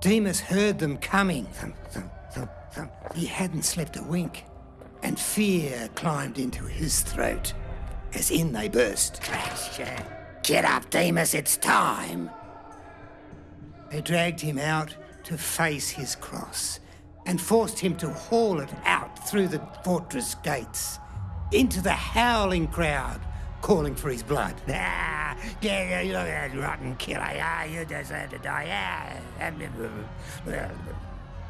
Demas heard them coming. Thump, thump, thump, thump. He hadn't slept a wink, and fear climbed into his throat as in they burst. Get up, Demas, it's time. They dragged him out to face his cross and forced him to haul it out through the fortress gates into the howling crowd calling for his blood. Ah, yeah, you that rotten killer. Yeah, you deserve to die. Yeah.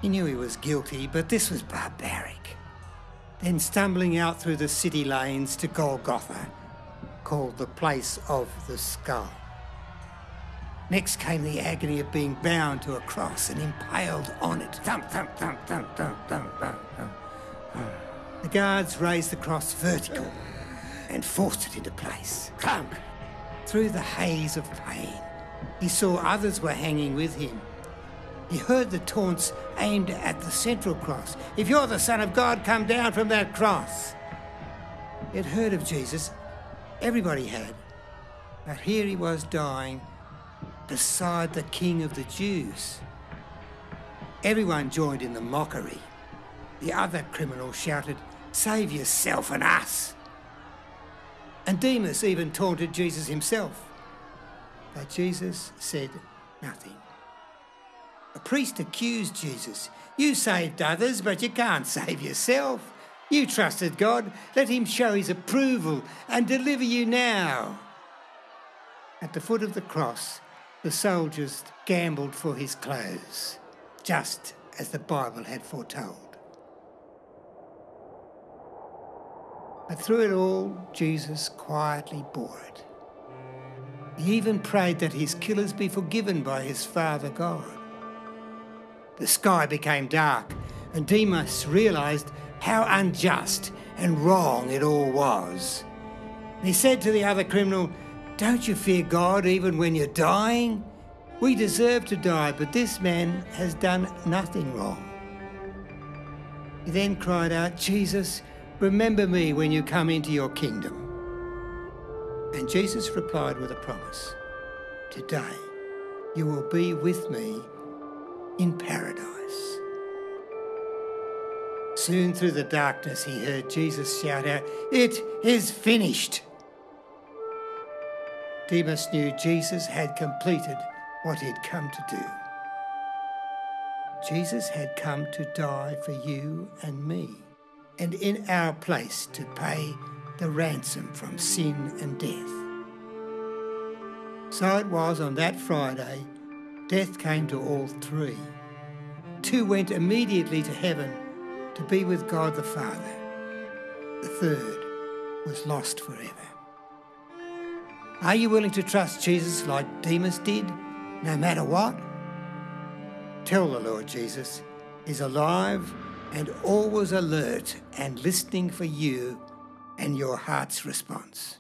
He knew he was guilty, but this was barbaric. Then stumbling out through the city lanes to Golgotha, called the place of the skull. Next came the agony of being bound to a cross and impaled on it. Thump, thump, thump, thump, thump, thump, thump, thump. The guards raised the cross vertical and forced it into place. Clunk! Through the haze of pain, he saw others were hanging with him. He heard the taunts aimed at the central cross. If you're the Son of God, come down from that cross. He had heard of Jesus. Everybody had. But here he was dying beside the King of the Jews. Everyone joined in the mockery. The other criminals shouted, Save yourself and us. And Demas even taunted Jesus himself. But Jesus said nothing. A priest accused Jesus. You saved others, but you can't save yourself. You trusted God. Let him show his approval and deliver you now. At the foot of the cross, the soldiers gambled for his clothes, just as the Bible had foretold. But through it all, Jesus quietly bore it. He even prayed that his killers be forgiven by his Father God. The sky became dark, and Demas realized how unjust and wrong it all was. He said to the other criminal, Don't you fear God even when you're dying? We deserve to die, but this man has done nothing wrong. He then cried out, Jesus, Remember me when you come into your kingdom. And Jesus replied with a promise Today you will be with me in paradise. Soon through the darkness, he heard Jesus shout out, It is finished. Demas knew Jesus had completed what he'd come to do. Jesus had come to die for you and me and in our place to pay the ransom from sin and death. So it was on that Friday, death came to all three. Two went immediately to heaven to be with God the Father. The third was lost forever. Are you willing to trust Jesus like Demas did, no matter what? Tell the Lord Jesus is alive and always alert and listening for you and your heart's response.